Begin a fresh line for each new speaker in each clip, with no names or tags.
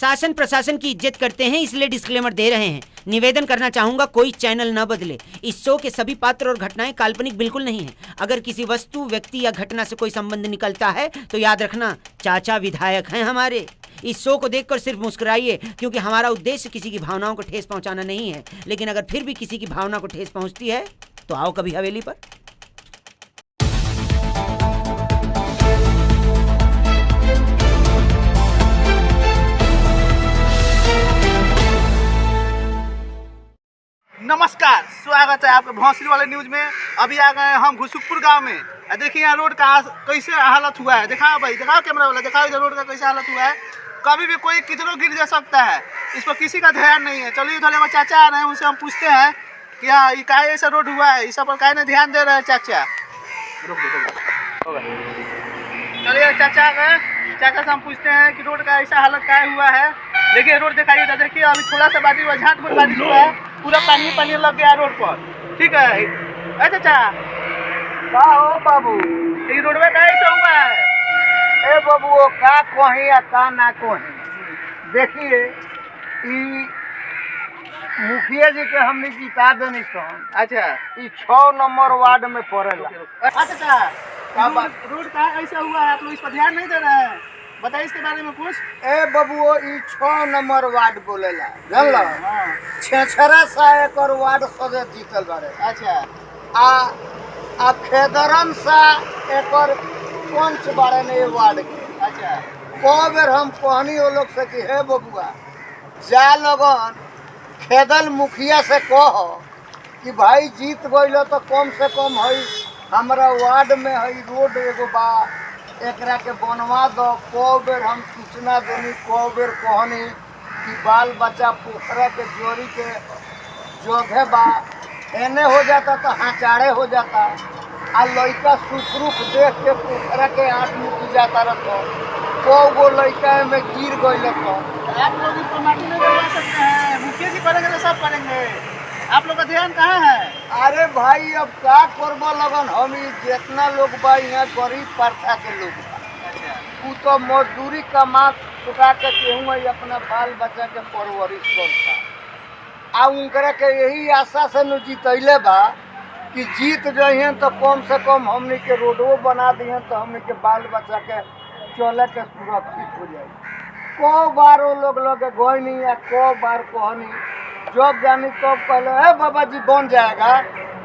शासन प्रशासन की इज़्ज़त करते हैं, इसलिए डिस्क्लेमर दे रहे हैं। निवेदन करना चाहूँगा, कोई चैनल न बदले। इस शो के सभी पात्र और घटनाएँ काल्पनिक बिल्कुल नहीं है। अगर किसी वस्तु, व्यक्ति या घटना से कोई संबंध निकलता है तो याद रखना, चाचा विधायक हैं हमारे। इस शो को देखकर सिर्फ़ मुस्कुराइए, क्योंकि हमारा उद्देश्य किसी की भावनाओं को ठेस पहुंचाना नहीं है। लेकिन अगर फिर भी किसी की भावना को ठेस पहुँचती है तो आओ कभी हवेली पर।
नमस्कार, स्वागत है आपके भौसली वाले न्यूज़ में। अभी आ गए हम घुसुकपुर गाँव में। देखिए यहाँ रोड का कैसे हालत हुआ है? दिखाओ भाई, दिखाओ कैमरा वाला, दिखाओ इधर रोड का कैसे हालत हुआ है। कभी भी कोई किधरों गिर जा सकता है, इस पर किसी का ध्यान नहीं है। चलिए इधर हमारे चाचा आ रहे हैं, उनसे हम पूछते हैं कि हाँ ये काहे ऐसा रोड हुआ है? इस पर काहे नहीं ध्यान दे रहे हैं चाचा। चलिए चाचा आ गए। चाचा से हम पूछते हैं कि रोड का ऐसा हालत क्या हुआ है? देखिए रोड दिखाइए तो देखिए अभी थोड़ा सा बारिश हुआ झाट में बारिश हुआ है। पूरा पानी पानी लग गया रोड पर। ठीक है? अरे चाचा
का हो बाबू।
ये रोड में कैसे हुआ है?
ए बाबू वो का कहीं या का ना कहीं? देखिए ई मुखिया जी के हमने जिता देनी सन
अच्छा।
ई छः नंबर वार्ड में पड़ेला
अच्छा
का बात?
रोड का ऐसा हुआ है आप लोग इस पर ध्यान नहीं दे रहे हैं? बताइए इसके बारे में कुछ।
ए बबुओ ई छः नंबर वार्ड बोलेला। जानल?
हाँ
छेछरा सा एकर वार्ड सदस्य जीतल बारे
अच्छा।
आ आ खेदरन सा एकर पंच बारे ने वार्ड के।
अच्छा।
कौ बेर हम कहनी वो लोग से कि हे बबुआ जा लगन खेदल मुखिया से कह कि भाई जीत गइल तो कम से कम हई हमरा वार्ड में हई रोड एगो बा एकरा के बनवा दो कौ बेर हम सूचना देनी कौ बेर कहनी कि बाल बच्चा पोखरा के जोड़ी के जोधे बा, एने हो जाता तो हाचाड़े हो जाता, आ लड़का सुखरुख देख के पोखरा के आठ मुकी जाता रहो कौ गो लइका में गिर गइल तो
आप लोग पर नहीं डलवा सकते हैं मुखिया जी तो सब आप लोग का ध्यान कहाँ है?
अरे भाई अब का करब लगन? हम जितना लोग बा यहाँ गरीब प्रथा के लोग उ तो मजदूरी कमा चुका के केहू ही अपना बाल बच्चा के परवरिश करता। आ उनकरा के यही आशा से न जीतैले बा कि जीत जइहन तो कम से कम हमनी के रोडवो बना दिहन तो हमनी के बाल बच्चा के चले के सुरक्षित हो जाए कौ बार वो लोग लगे गई या कौ बार कहनी? जब जानी तब पहले हे बाबा जी बन जाएगा।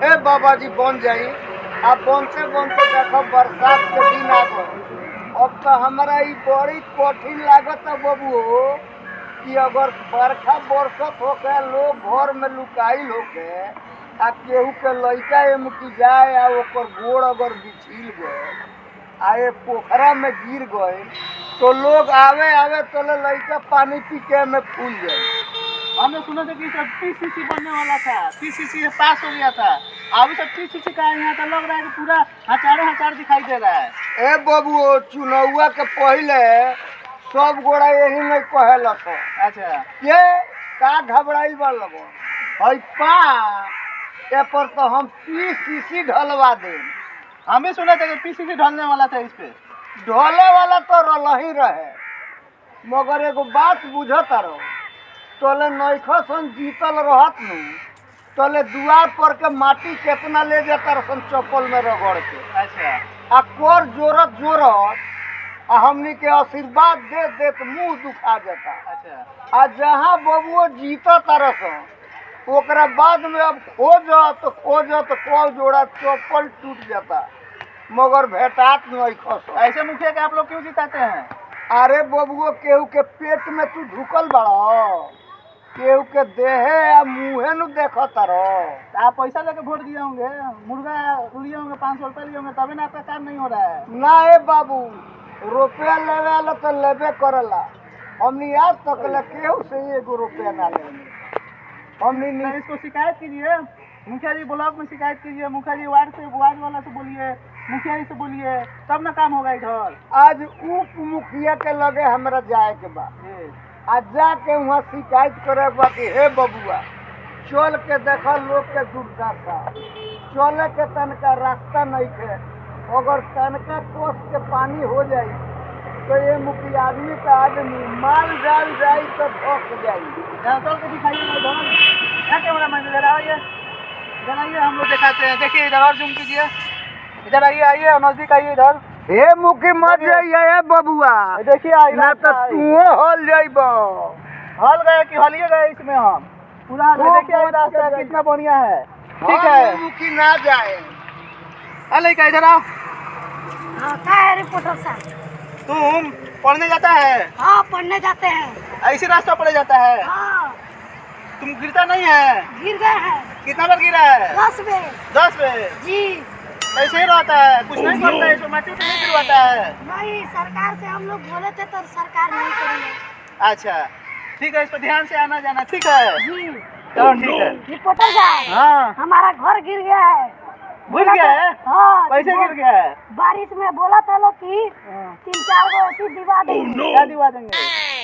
हे बाबा जी बन जाई। अब बनते बनते देखो, बरसात के दिन आ गए। अब तो हमारा ई बड़ी कठिन लागत है बबू। कि अगर बरखा बरसत होके, लोग घर में लुकाइल होके, आ केहू के लड़का एम की जाए, आ ओकर गोड़ अगर बिछिल गए, आ ये पोखरा में गिर गए तो लोग आवे आवे तो लइका पानी पी के में फूल जाए
हमने सुना था कि सब पीसीसी बनने वाला था। पीसीसी पास हो गया था। अभी तक पीसीसी का यहाँ तो लग रहा है कि पूरा हज़ारों हज़ार दिखाई दे रहा है।
ए बबू चुनौआ के पहले सब गोड़ा यही नहीं कहेला
अच्छा।
के का घबराइल बा लगो? हई पा ए पर तो हम पी सीसी ढलवा दे
हम सुना था कि पीसीसी ढलने वाला था इस पे।
ढोले वाला तो रलही रहे। मगर एगो बात बुझत रहो तोले नैखो सन जीतल रहत नु। तोले दुआर पर के माटी केतना ले जाता सन चप्पल में रगड़ के।
अच्छा।
आ कोर जोरत जोरत आ हमनी के आशीर्वाद दे देत मुँह दुखा जाता
अच्छा।
आ जहाँ बबुओ जीता तरस ओकरा बाद में अब खोजत खोजत को जोड़ा चप्पल टूट जाता। मगर भेटात नहीं खस
ऐसे मुखिया के आप लोग क्यों जिताते हैं?
अरे बबुओ केहू के पेट में तू ढुकल बड़ा। केहू के देहे आ मुँहे नु देखत रहो
तो आप पैसा लेके वोट दिए होंगे मुर्गा लिए होंगे पाँच सौ रुपये लिए होंगे तभी ना आपका काम नहीं हो रहा है।
ना ए बाबू रुपया लेवे वाला तो लेबे करला। हमनी आज तक ले केहू से एगो रुपया ना ले हमनी
तो
नी-
इसको शिकायत कीजिए मुखिया जी ब्लॉक में शिकायत कीजिए मुखिया जी वार्ड से वार्ड वाला से बोलिए मुखिया जी से बोलिए तब ना काम होगा इधर।
आज उप मुखिया के लगे हमरा जाए के बा।
जी।
आ जाके वहाँ शिकायत करे के बा कि हे बबुआ, चल के देख लोग के दुर्दशा चले के तनका रास्ता नहीं थे। अगर तनका कोस के पानी हो जाए तो ये मुखी आदमी का आदमी माल डाल जाए तो भोग जाए
दिखाइए हम लोग दिखाते हैं। देखिए, इधर और जूम कीजिए। इधर आइए आइए, नज़दीक आइए इधर।
हे मुखी मत जाइए हे बबुआ।
देखिए आई
ना तो तू हल जाइब।
हल गए कि हलिए गए इसमें हम? पूरा देखिए ये रास्ता कितना बढ़िया है। ठीक है।
मुखी ना जाए।
अले का इधर आओ।
हाँ क्या है रिपोर्टर साहब?
तुम पढ़ने जाता है?
हाँ पढ़ने जाते हैं।
ऐसे रास्ता पड़े जाता है।
हाँ।
तुम गिरता नहीं है?
गिर गए हैं।
कितना बार गिरा है?
दस में
दस पे
जी।
ही रहता है कुछ नहीं करता है इसमें माटी नहीं गिरवाता है।
नहीं सरकार से हम लोग बोले थे तो सरकार नहीं करेंगे।
अच्छा ठीक है इस पर ध्यान से आना जाना ठीक है? चलो ठीक है।
रिपोर्टर साहब
हाँ।
हमारा घर गिर गया है।
गिर गया है?
हाँ
कैसे गिर गया है?
बारिश में बोला था लोग कि तीन चार गो ऐसी दिवा देंगे।
क्या दिवा देंगे?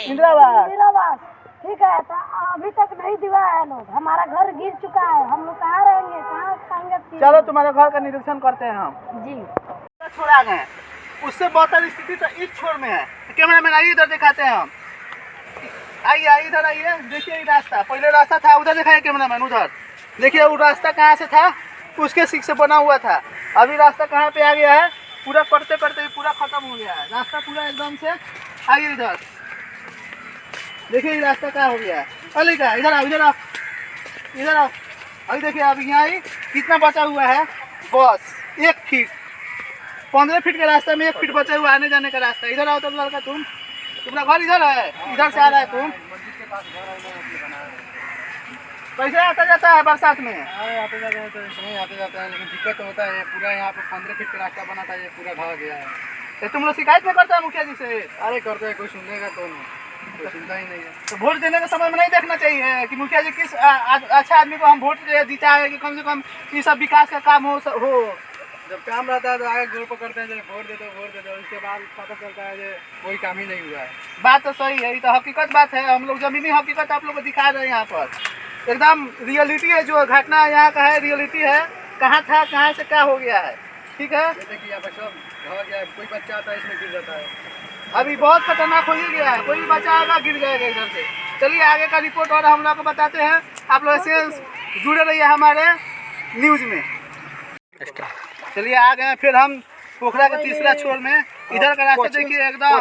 इंदिरावास
इंदिरावास ठीक है तो अभी तक नहीं दिवा है लोग। हमारा घर गिर चुका है। हम लोग कहाँ रहेंगे? कहाँ खाएँगे
चलो तुम्हारे घर का निरीक्षण करते हैं हम।
जी।
छोड़ आ गए उससे बेहतर स्थिति तो इस छोर में है। कैमरा मैन आइए इधर दिखाते हैं हम। आइए आइए इधर आइए। देखिए ये रास्ता। पहले रास्ता था उधर दिखाइए कैमरा मैन उधर। देखिए वो रास्ता कहाँ से था? उसके सीख से बना हुआ था। अभी रास्ता कहाँ पे आ गया है? पूरा करते करते ही पूरा खत्म हो गया है। रास्ता पूरा एकदम से आइए इधर। देखिए ये रास्ता क्या हो गया है। अली का इधर आओ इधर आओ। इधर आओ। अभी देखिए अभी यहाँ ही कितना बचा हुआ है। बस एक फीट पंद्रह फीट का रास्ता में एक फीट बचा हुआ आने जाने का रास्ता। इधर आओ तब लड़का तुम। तुम्हारा घर इधर है। इधर से आ रहा है तुम। कैसे आता जाता है बरसात में।
आते जाते हैं तो समय आते जाता है लेकिन दिक्कत तो होता है। पूरा यहाँ पे पंद्रह फीट का रास्ता बना था ये पूरा ढह गया है।
तो तुम लोग शिकायत नहीं करता है मुखिया जी से?
अरे करते हैं कोई सुनेगा तो नहीं सुनता ही नहीं है।
तो वोट देने के समय में नहीं देखना चाहिए कि मुखिया जी किस आ, आ, अच्छा आदमी को हम वोट दे- जीता है कि कम से कम ये सब विकास का काम हो हो।
जब काम रहता है तो आगे ज़ोर पकड़ते हैं जब वोट देते वोट देते उसके बाद पता चलता है कि कोई काम ही नहीं हुआ है।
बात तो सही है ये तो हकीकत बात है हम लोग जमीनी हकीकत आप लोग को दिखा रहे हैं यहाँ पर। एकदम रियलिटी है जो घटना यहाँ का है रियलिटी है कहाँ था कहाँ से क्या हो गया है ठीक है?
जैसे कि यहाँ पे सब कोई बच्चा आता है इसमें गिर जाता है।
अभी बहुत खतरनाक हो ही गया है। कोई आएगा गिर जाएगा इधर से। चलिए आगे का रिपोर्ट और हम लोग को बताते हैं। आप लोग ऐसे जुड़े रहिए हमारे न्यूज़ में। चलिए आ गए फिर हम पोखरा के तीसरा छोर में। इधर का रास्ता देखिए एकदम।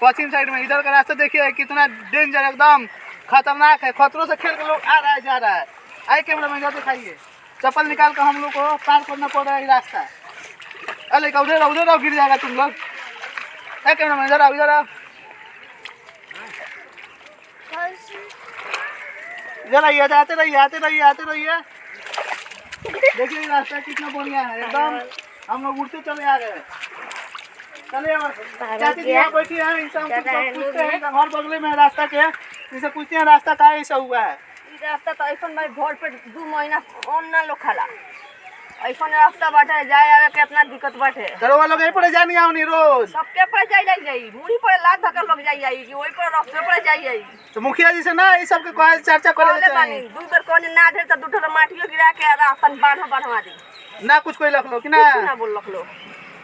पश्चिम साइड में। इधर का रास्ता देखिए कितना डेंजर एकदम। खतरनाक है। खतरों से खेल के लोग आ रहा है जा रहा है। आइए कैमरा में इधर दिखाइए। चप्पल निकाल कर हम लोग को पार करना पड़ रहा है रास्ता। अरे उधर उधर गिर जाएगा तुम लोग। है कैमरा मैन इधर आओ इधर आओ इधर आइए आते रहिए आते रहिए आते रहिए। देखिए रास्ता कितना बढ़िया है एकदम। हम लोग उड़ते चले आ गए। चलिए चाची जी यहाँ बैठी हैं इनसे हम पूछते हैं। घर बगले में रास्ता के। इनसे पूछते हैं रास्ता का ऐसा हुआ है?
रास्ता तो ऐसा भाई भोर पे दू महीना ऑन लोग खाला। ऐसा रास्ता बाटे जाए आवे के इतना दिक्कत बाटे।
दरोगा लोग यहीं पर जानी आओ नहीं रोज।
सबके पर जाई जाई जाई मुड़ी पर लात धक्कर लोग जाई जाई कि वही पर रास्ते पर जाई जाई।
तो मुखिया जी से ना ये सब के कहे चर्चा करे चाहिए
दू बेर कोने ना ढेर त दू माटियो गिरा के रास्ता बाँध बनवा दी।
ना कुछ कोई लख लो कि ना?
कुछ ना बोल लखलो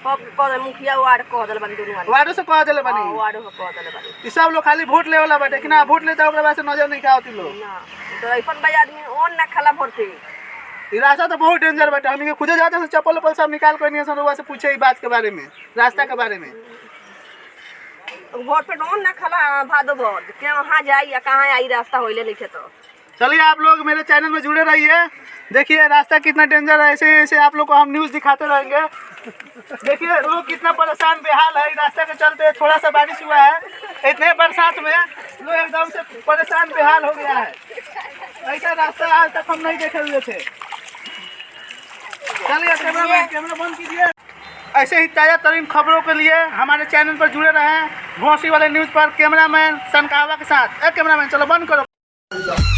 कह मुखिया वार्ड कह दल बानी दुनू
वार्डो से कह दिले
हाँ,
बनी
वार्ड हो कह दल बानी।
ये सब लोग खाली वोट ले वाला बाटे कि ना? वोट लेता ओकरा बाद से नज़र नहीं आवती लोग।
ना तो ऐसा भाई आदमी ऑन ना खाला भरते
रास्ता तो बहुत डेंजर बाटे हम खुदे जाते हैं चप्पल उप्पल सब निकाल कर नहीं से पूछे ई बात के बारे में रास्ता के बारे में।
पे ऑन ना खाला भादो भर के वहाँ जाई या कहाँ आई रास्ता होइले लिखे तो।
चलिए आप लोग मेरे चैनल में जुड़े रहिए देखिए रास्ता कितना डेंजर है ऐसे ऐसे आप लोग को हम न्यूज़ दिखाते रहेंगे। देखिए लोग कितना परेशान बेहाल है इस रास्ते के चलते थोड़ा सा बारिश हुआ है इतने बरसात में लोग एकदम से परेशान बेहाल हो गया है। ऐसा रास्ता आज तक हम नहीं देखे हुए थे। चलिए, कैमरा कैमरा बंद कीजिए। ऐसे ही ताज़ा तरीन खबरों के लिए हमारे चैनल पर जुड़े रहें। घोसी वाले न्यूज़ पर कैमरा मैन सनकावा के साथ। ए, कैमरा मैन, चलो बंद करो।